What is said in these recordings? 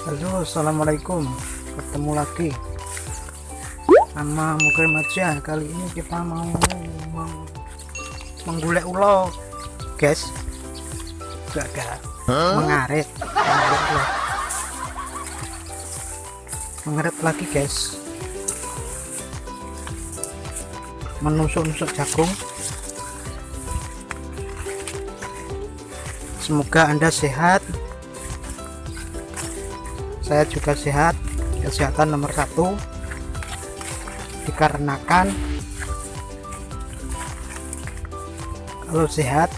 Halo assalamualaikum. Ketemu lagi sama Mukrim aja. Kali ini kita mau meng menggulek ulo. Guys gak gak mengaret. Mengaret, mengaret lagi guys. Menusuk-nusuk jagung. Semoga anda sehat saya juga sehat. Kesehatan nomor satu. Dikarenakan kalau sehat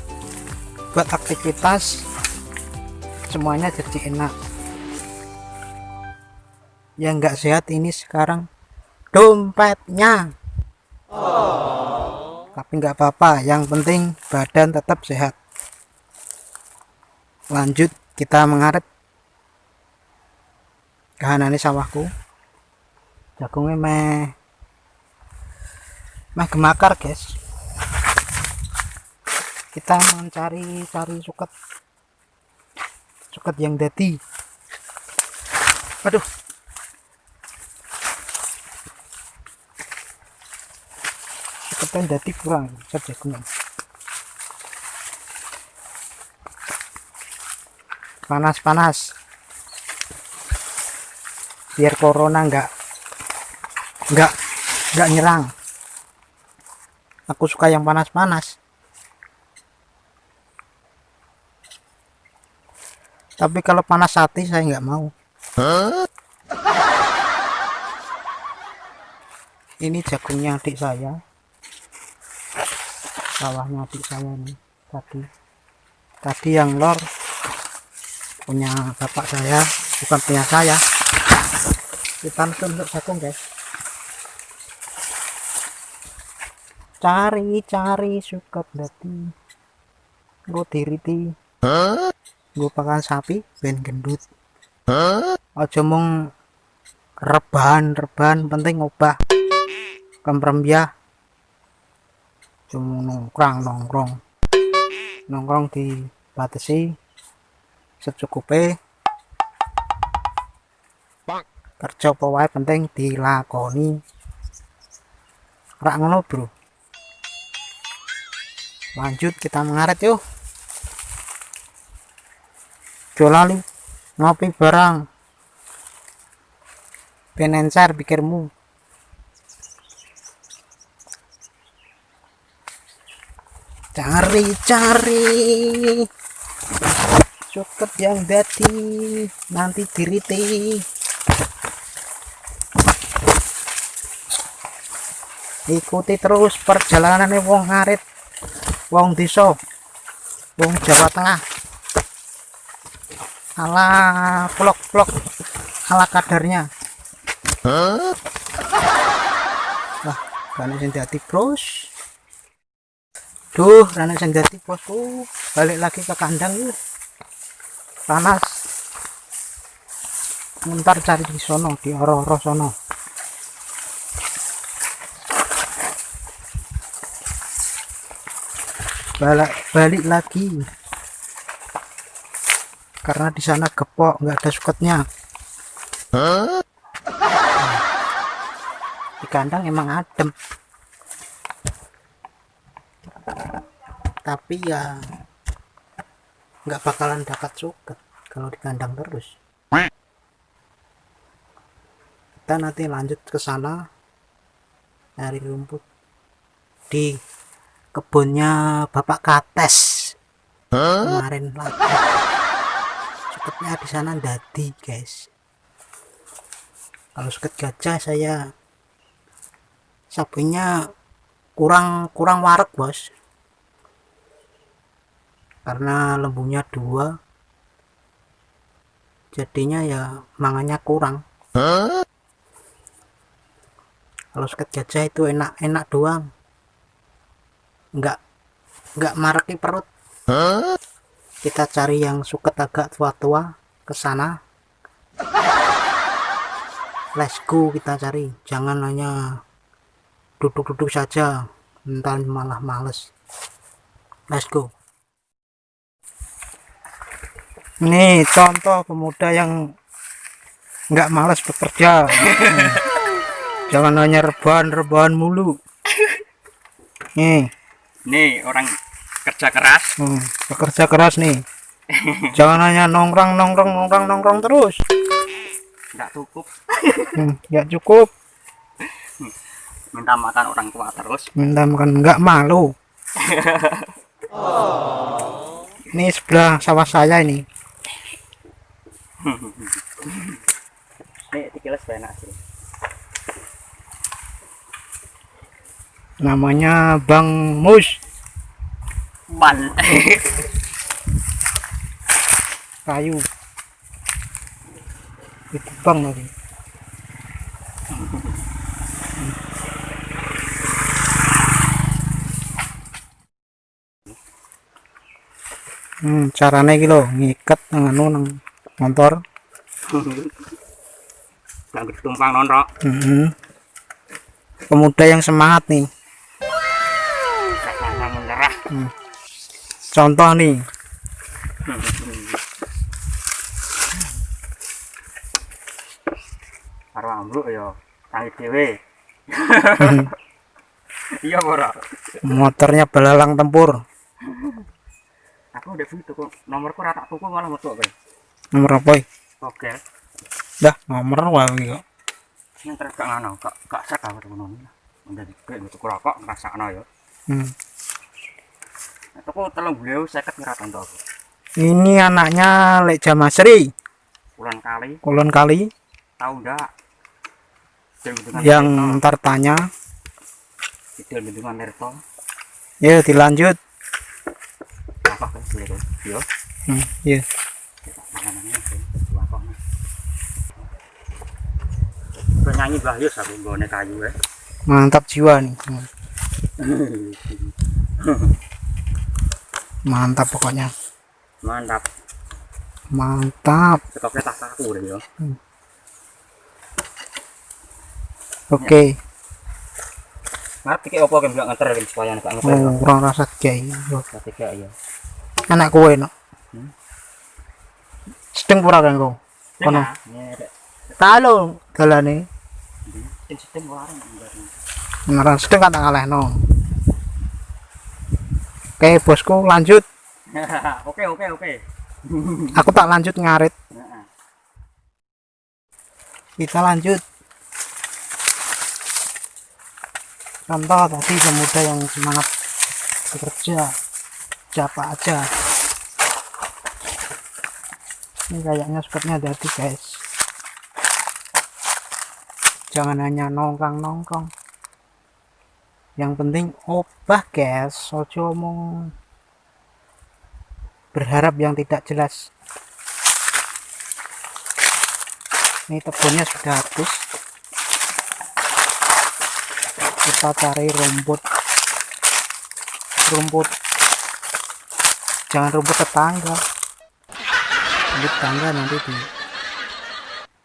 buat aktivitas semuanya jadi enak. Yang nggak sehat ini sekarang dompetnya. Oh. tapi nggak apa-apa yang penting badan tetap sehat. Lanjut kita mengaret kahanane sawahku. Jagungnya meh meh gemakar guys. Kita mencari cari suket. Suket yang dati aduh. Suket yang dati kurang jagungnya panas-panas biar corona enggak enggak enggak nyerang. Aku suka yang panas-panas. Tapi kalau panas hati saya enggak mau. Ini jagungnya adik saya. Sawahnya adik saya nih tadi. Tadi yang lor punya bapak saya bukan punya saya kita untuk jagung guys. Cari-cari suket dati gue diriti. Gue pakai sapi ben gendut. Aja mong rebahan rebahan penting ngubah. Kemrembia cuma nongkrong nongkrong. Nongkrong di batasi secukupnya kerja penting dilakoni. Rak ngono bro. Lanjut kita mengaret yuk. Jolali ngopi barang penencar pikirmu. Cari-cari cukup yang dati nanti diriti ikuti terus perjalanan wong ngarit wong desa wong Jawa Tengah. Ala vlog-vlog ala kadarnya. Huh? wah rana sing dadi bros duh rana sing dadi bosku balik lagi ke kandang yuk panas. Ntar cari di sono di oro-oro sono balik balik lagi. Karena di sana gepok nggak ada suketnya huh? di kandang emang adem. Tapi ya nggak bakalan dapat suket kalau di kandang terus. Kita nanti lanjut ke sana nyari rumput. Di kebunnya Bapak Kates. Huh? kemarin lagi suketnya di sana dadi guys. Kalau suket gajah saya sapinya kurang kurang warak bos. Karena lembunya dua jadinya ya mangannya kurang. Huh? kalau suket gajah itu enak-enak doang enggak enggak maraki perut. Huh? kita cari yang suket agak tua-tua ke sana. Let's go kita cari. Jangan hanya duduk-duduk saja. Entar malah males. Let's go. Ini contoh pemuda yang nggak malas bekerja. Jangan hanya rebahan-rebahan mulu. Nih nih orang kerja keras. Hmm, bekerja keras nih. Jangan hanya nongkrong nongkrong nongkrong nongkrong terus. Nggak cukup. Hmm, nggak cukup. Minta makan orang tua terus. Minta makan nggak malu. Ini sebelah sawah saya ini. Nih tikilas enak sih namanya Bang Mus. Ban. Kayu. Itu bang lagi. Hmm, caranya gitu ngikat nganu nang motor. Nggak tumpang nonrok. Mhm. pemuda yang semangat nih menyerah contoh nih. Karo ambruk ya tangi dhewe iya ora motornya belalang tempur. Aku udah tuku kok nomorku ora tak tuku malah metu kowe nomor apa oke. Dah nomor wae kok yang terus gak ngono gak gak sak aku ngono menjadi kowe tuku rokok ngrasakno ya. Hmm. Tuku telung beliau seket ngira tonton aku. Ini anaknya Lek Jamasri bulan kali. Kulon kali. Tahu ndak? Bendungan yang Tirto. ntar tanya. Idul bendungan Tirto. Ya dilanjut. Apa kan boleh tuh. Yo hmm, ya penyanyi Bahyus aku nggone kayu ya mantap jiwa nih mantap pokoknya. Mantap. Mantap. Tak kaku deh yo oke. Ngerti kayak apa kan bilang nganter kan supaya anak ngeter oh, kurang rasa jai ketika ya anak kue no Hmm. sedeng pura kan kau kono. ada. Kalau dalane. Sistem warung enggak beneran sedeng kan tak kalah no oke bosku lanjut. Oke oke oke. Aku tak lanjut ngarit. Kita lanjut. Contoh tadi pemuda yang semangat bekerja siapa aja. Ini kayaknya spotnya jadi guys jangan hanya nongkrong nongkrong yang penting obah guys ojo omong berharap yang tidak jelas. Ini tebelnya sudah habis. Kita cari rumput. Rumput. Jangan rumput tetangga. Rumput tetangga nanti di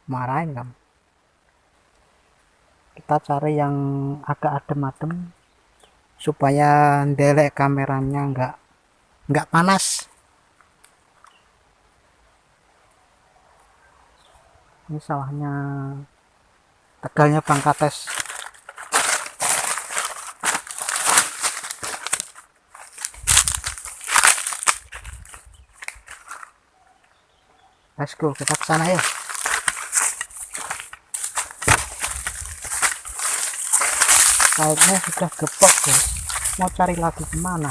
marahin kamu kita cari yang agak adem-adem supaya delek kameranya enggak enggak panas. Ini sawahnya tegalnya Bang Kates. Let's go kita ke sana ya kayaknya sudah gepok guys. Mau cari lagi ke mana?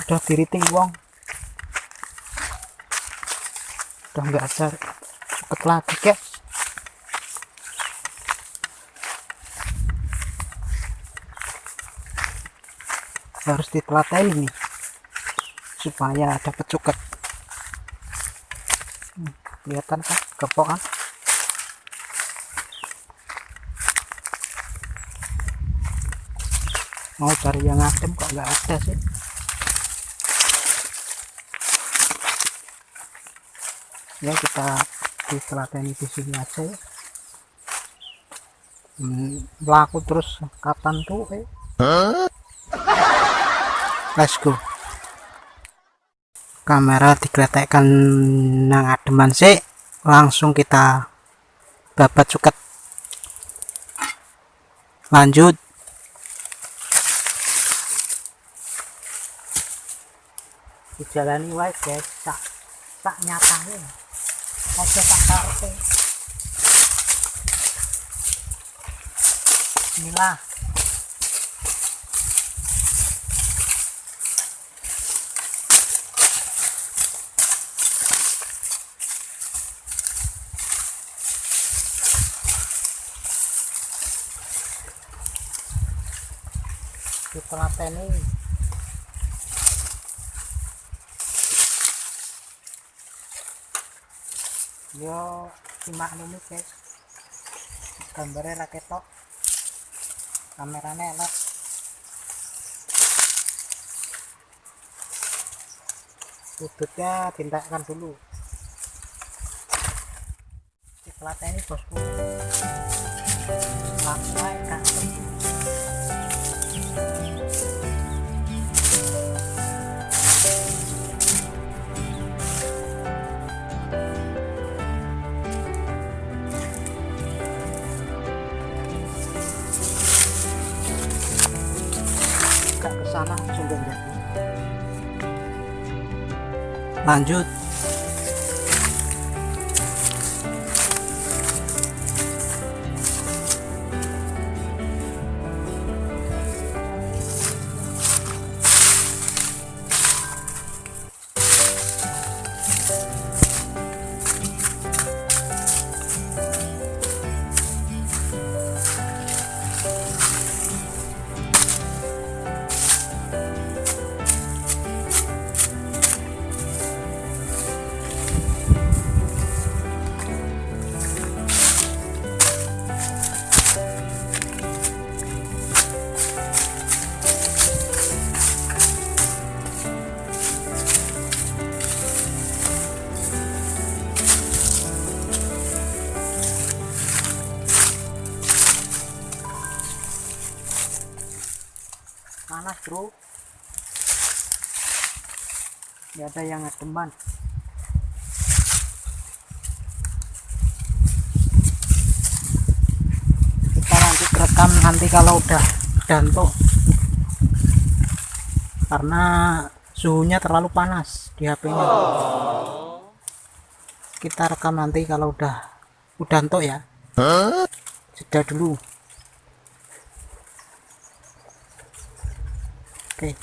Udah diriting wong udah nggak ada cepet lagi guys. Harus ditelatai nih supaya dapat cuket. Hmm, kelihatan kan? Gepok mau cari yang adem kok nggak ada sih. Ya kita ditelaten di sini aja ya. Hmm, terus kapan tuh eh? Let's go. Kamera digeletekkan nang ademan sih. Langsung kita babat suket. Lanjut dijalani wae guys. Tak tak nyatane aja tak karepe Bismillah. Ditelateni yo simak ini guys. Gambarnya ra ketok. Kameranya elek. Sudutnya tindakan dulu. Ditelateni bosku. Langsung agak ke sana sumber jadi lanjut panas bro. Ya ada yang ngedeman kita lanjut rekam nanti kalau udah dantuk karena suhunya terlalu panas di HP nya. Kita rekam nanti kalau udah udah ya. Jeda dulu oke.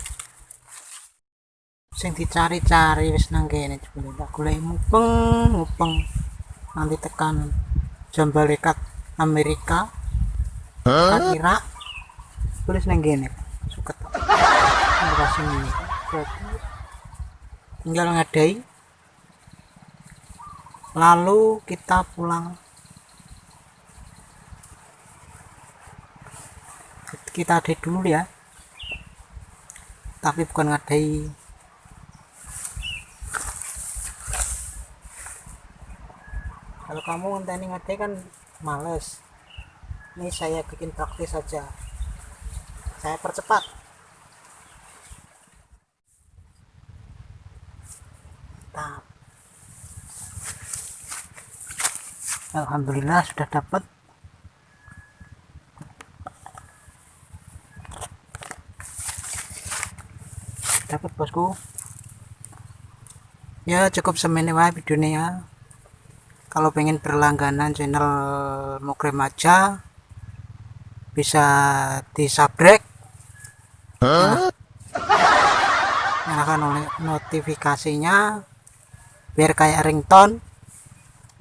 Sing dicari-cari wis nang kene jebule. Tak golek mupeng mupeng. Nanti tekan jam balikat Amerika. Tekan Irak. Tulis nang kene. Suket. Ini. Jadi, tinggal ngadai. Lalu kita pulang. Kita update dulu ya tapi bukan ngadai. Kalau kamu ngenteni ngadai kan males. Ini saya bikin praktis saja. Saya percepat. Alhamdulillah sudah dapat dapat bosku. Ya cukup semene wae videonya ya. Kalau pengen berlangganan channel Mukrem aja bisa di subscribe nyalakan oleh notifikasinya biar kayak ringtone.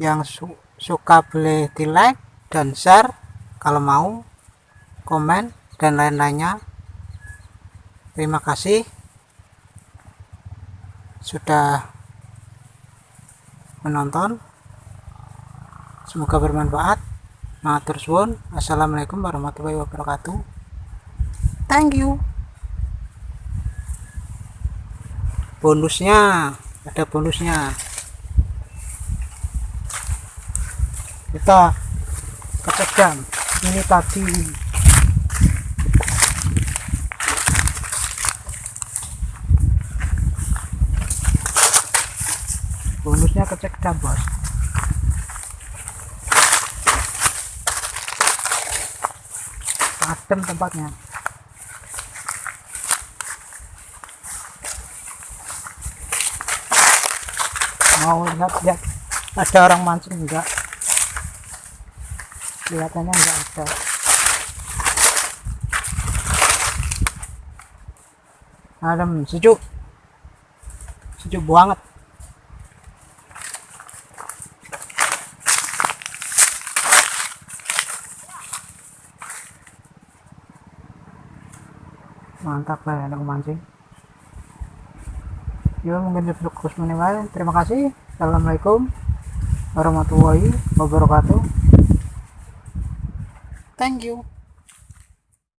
Yang su- suka boleh di like dan share kalau mau komen dan lain-lainnya. Terima kasih sudah menonton. Semoga bermanfaat. Matur suwun. Assalamualaikum warahmatullahi wabarakatuh. Thank you. Bonusnya ada bonusnya. Kita kecegam ini tadi kita ke bos adem tempatnya. Mau lihat lihat. Ada orang mancing enggak? Kelihatannya enggak ada. Adem sejuk. Sejuk banget. Mantap lah ada mancing ya mungkin cukup minimal. Terima kasih. Assalamualaikum warahmatullahi wabarakatuh. Thank you